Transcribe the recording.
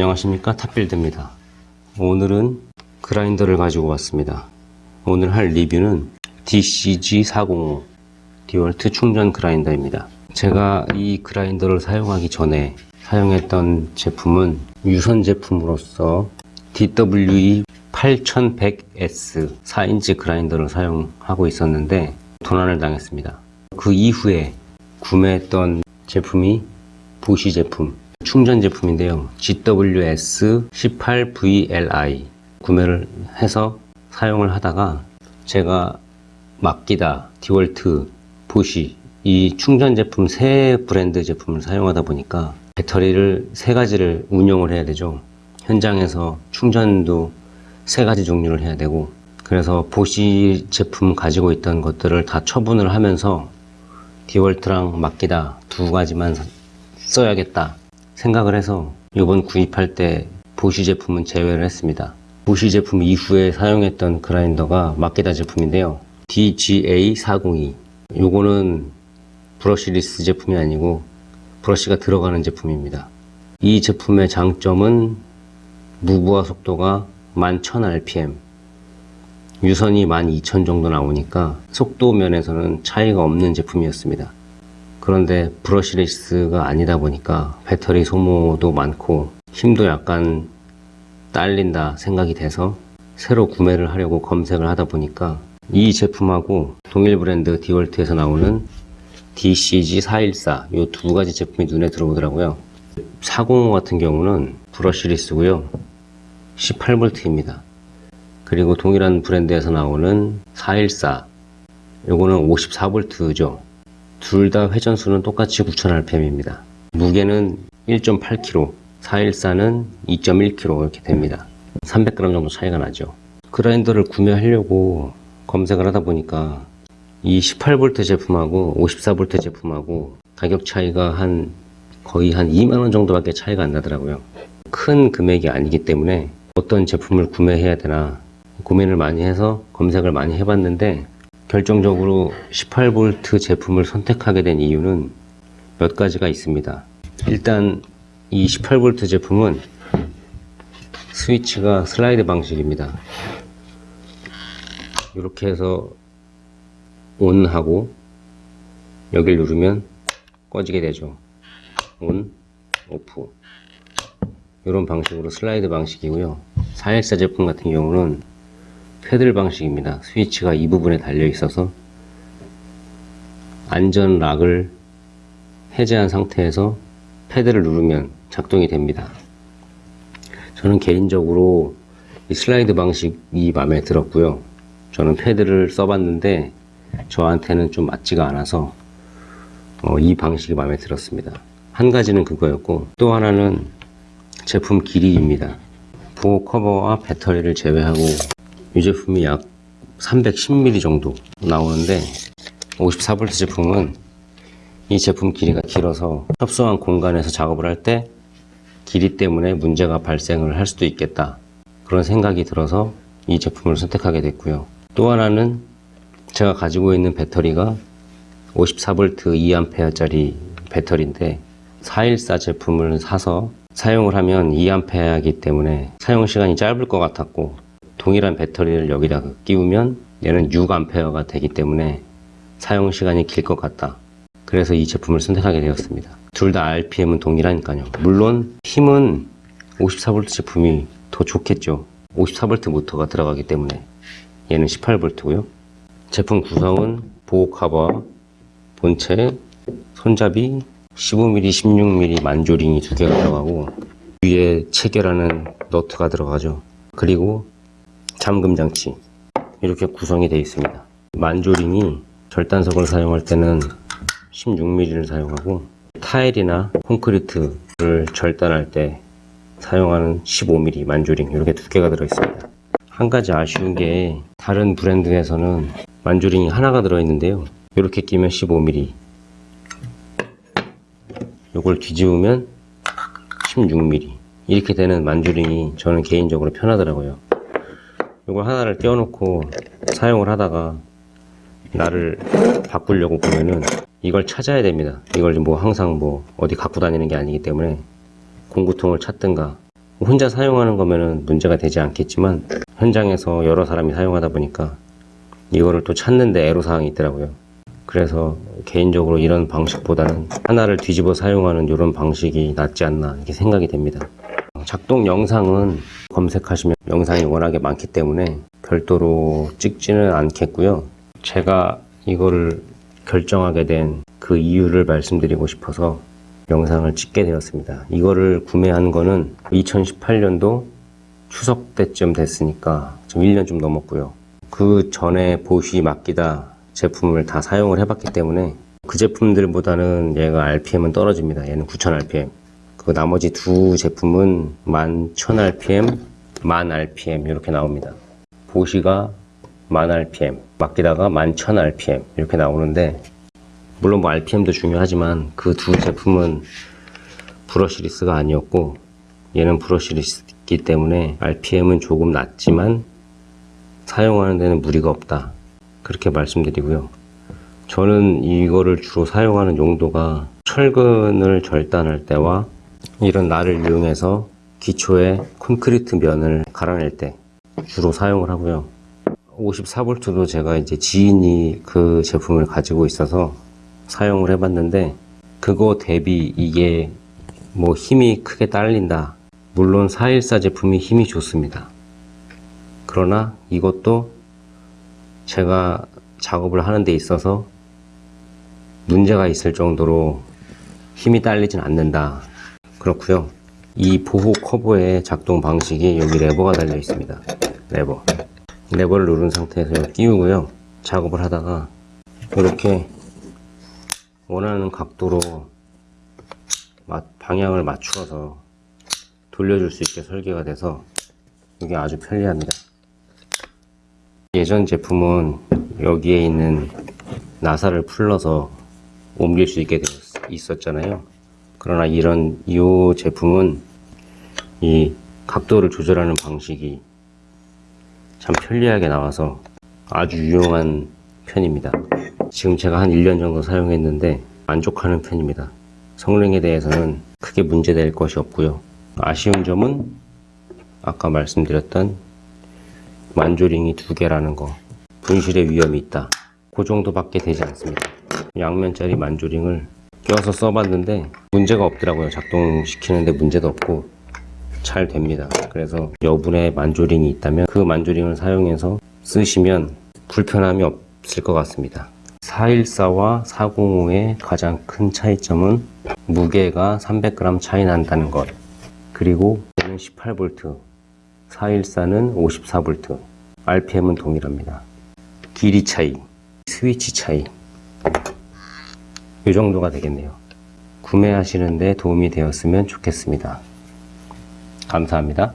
안녕하십니까? 탑빌드입니다. 오늘은 그라인더를 가지고 왔습니다. 오늘 할 리뷰는 DCG405 디월트 충전 그라인더입니다. 제가 이 그라인더를 사용하기 전에 사용했던 제품은 유선 제품으로서 DWE 8100S 4인치 그라인더를 사용하고 있었는데 도난을 당했습니다. 그 이후에 구매했던 제품이 보시 제품 충전 제품인데요. GWS18VLI 구매를 해서 사용을 하다가 제가 맡기다, 디월트, 보시 이 충전 제품 세 브랜드 제품을 사용하다 보니까 배터리를 세 가지를 운영을 해야 되죠. 현장에서 충전도 세 가지 종류를 해야 되고 그래서 보시 제품 가지고 있던 것들을 다 처분을 하면서 디월트랑 맡기다 두 가지만 써야겠다 생각을 해서 이번 구입할 때 보시 제품은 제외를 했습니다. 보시 제품 이후에 사용했던 그라인더가 마케다 제품인데요. DGA402 요거는 브러쉬리스 제품이 아니고 브러쉬가 들어가는 제품입니다. 이 제품의 장점은 무브화 속도가 11,000rpm 유선이 12,000 정도 나오니까 속도 면에서는 차이가 없는 제품이었습니다. 그런데 브러쉬리스가 아니다 보니까 배터리 소모도 많고 힘도 약간 딸린다 생각이 돼서 새로 구매를 하려고 검색을 하다 보니까 이 제품하고 동일 브랜드 디월트에서 나오는 DCG414 이 두 가지 제품이 눈에 들어오더라고요. 405 같은 경우는 브러쉬리스고요. 18V입니다. 그리고 동일한 브랜드에서 나오는 414 요거는 54V죠 둘 다 회전수는 똑같이 9000rpm입니다. 무게는 1.8kg 414는 2.1kg 이렇게 됩니다. 300g 정도 차이가 나죠. 그라인더를 구매하려고 검색을 하다 보니까 이 18V 제품하고 54V 제품하고 가격 차이가 한 거의 한 2만원 정도밖에 차이가 안 나더라고요. 큰 금액이 아니기 때문에 어떤 제품을 구매해야 되나 고민을 많이 해서 검색을 많이 해봤는데 결정적으로 18V 제품을 선택하게 된 이유는 몇 가지가 있습니다. 일단 이 18V 제품은 스위치가 슬라이드 방식입니다. 이렇게 해서 온 하고 여기를 누르면 꺼지게 되죠. 온, 오프 이런 방식으로 슬라이드 방식이고요. 414 제품 같은 경우는 패들 방식입니다. 스위치가 이 부분에 달려 있어서 안전 락을 해제한 상태에서 패드를 누르면 작동이 됩니다. 저는 개인적으로 이 슬라이드 방식이 마음에 들었고요. 저는 패드를 써봤는데 저한테는 좀 맞지가 않아서 어, 이 방식이 마음에 들었습니다. 한 가지는 그거였고 또 하나는 제품 길이입니다. 보호 커버와 배터리를 제외하고 이 제품이 약 310mm 정도 나오는데 54V 제품은 이 제품 길이가 길어서 협소한 공간에서 작업을 할 때 길이 때문에 문제가 발생을 할 수도 있겠다. 그런 생각이 들어서 이 제품을 선택하게 됐고요. 또 하나는 제가 가지고 있는 배터리가 54V 2A 짜리 배터리인데 414 제품을 사서 사용을 하면 2A이기 때문에 사용 시간이 짧을 것 같았고 동일한 배터리를 여기다 끼우면 얘는 6A가 되기 때문에 사용 시간이 길 것 같다. 그래서 이 제품을 선택하게 되었습니다. 둘 다 RPM은 동일하니까요. 물론 힘은 54V 제품이 더 좋겠죠. 54V 모터가 들어가기 때문에 얘는 18V고요. 제품 구성은 보호 커버 본체 손잡이 15mm 16mm 만조링이 두 개가 들어가고 위에 체결하는 너트가 들어가죠. 그리고 잠금 장치. 이렇게 구성이 되어 있습니다. 만조링이 절단석을 사용할 때는 16mm를 사용하고 타일이나 콘크리트를 절단할 때 사용하는 15mm 만조링 이렇게 두 개가 들어 있습니다. 한 가지 아쉬운 게 다른 브랜드에서는 만조링이 하나가 들어 있는데요. 이렇게 끼면 15mm 이걸 뒤집으면 16mm 이렇게 되는 만조링이 저는 개인적으로 편하더라고요 이걸 하나를 떼어놓고 사용을 하다가 나를 바꾸려고 보면은 이걸 찾아야 됩니다 이걸 뭐 항상 뭐 어디 갖고 다니는 게 아니기 때문에 공구통을 찾든가 혼자 사용하는 거면은 문제가 되지 않겠지만 현장에서 여러 사람이 사용하다 보니까 이거를 또 찾는데 애로사항이 있더라고요. 그래서 개인적으로 이런 방식보다는 하나를 뒤집어 사용하는 이런 방식이 낫지 않나 이렇게 생각이 됩니다. 작동 영상은 검색하시면 영상이 워낙에 많기 때문에 별도로 찍지는 않겠고요. 제가 이거를 결정하게 된 그 이유를 말씀드리고 싶어서 영상을 찍게 되었습니다. 이거를 구매한 거는 2018년도 추석 때쯤 됐으니까 지금 1년 좀 넘었고요. 그 전에 보쉬 맡기다 제품을 다 사용을 해봤기 때문에 그 제품들보다는 얘가 RPM은 떨어집니다. 얘는 9000rpm. 그 나머지 두 제품은 11000rpm, 1000rpm 이렇게 나옵니다. 보쉬가 1000rpm, 맡기다가 11000rpm 이렇게 나오는데 물론 뭐 RPM도 중요하지만 그 두 제품은 브러시리스가 아니었고 얘는 브러시리스이기 때문에 RPM은 조금 낮지만 사용하는 데는 무리가 없다. 그렇게 말씀드리고요. 저는 이거를 주로 사용하는 용도가 철근을 절단할 때와 이런 날을 이용해서 기초에 콘크리트 면을 갈아낼 때 주로 사용을 하고요. 54V도 제가 이제 지인이 그 제품을 가지고 있어서 사용을 해봤는데 그거 대비 이게 뭐 힘이 크게 딸린다. 물론 414 제품이 힘이 좋습니다. 그러나 이것도 제가 작업을 하는 데 있어서 문제가 있을 정도로 힘이 딸리진 않는다. 그렇고요. 이 보호 커버의 작동 방식이 여기 레버가 달려 있습니다. 레버. 레버를 누른 상태에서 끼우고요. 작업을 하다가 이렇게 원하는 각도로 마- 방향을 맞추어서 돌려줄 수 있게 설계가 돼서 이게 아주 편리합니다. 예전 제품은 여기에 있는 나사를 풀러서 옮길 수 있게 있었잖아요. 그러나 이런 이 제품은 이 각도를 조절하는 방식이 참 편리하게 나와서 아주 유용한 편입니다. 지금 제가 한 1년 정도 사용했는데 만족하는 편입니다. 성능에 대해서는 크게 문제될 것이 없고요. 아쉬운 점은 아까 말씀드렸던 만조링이 두 개라는 거 분실의 위험이 있다. 그 정도밖에 되지 않습니다. 양면짜리 만조링을 껴서 써봤는데 문제가 없더라고요. 작동시키는데 문제도 없고 잘 됩니다. 그래서 여분의 만조링이 있다면 그 만조링을 사용해서 쓰시면 불편함이 없을 것 같습니다. 414와 405의 가장 큰 차이점은 무게가 300g 차이 난다는 것. 그리고 얘는 18V, 414는 54V, RPM은 동일합니다. 길이 차이, 스위치 차이. 이 정도가 되겠네요. 구매하시는 데 도움이 되었으면 좋겠습니다. 감사합니다.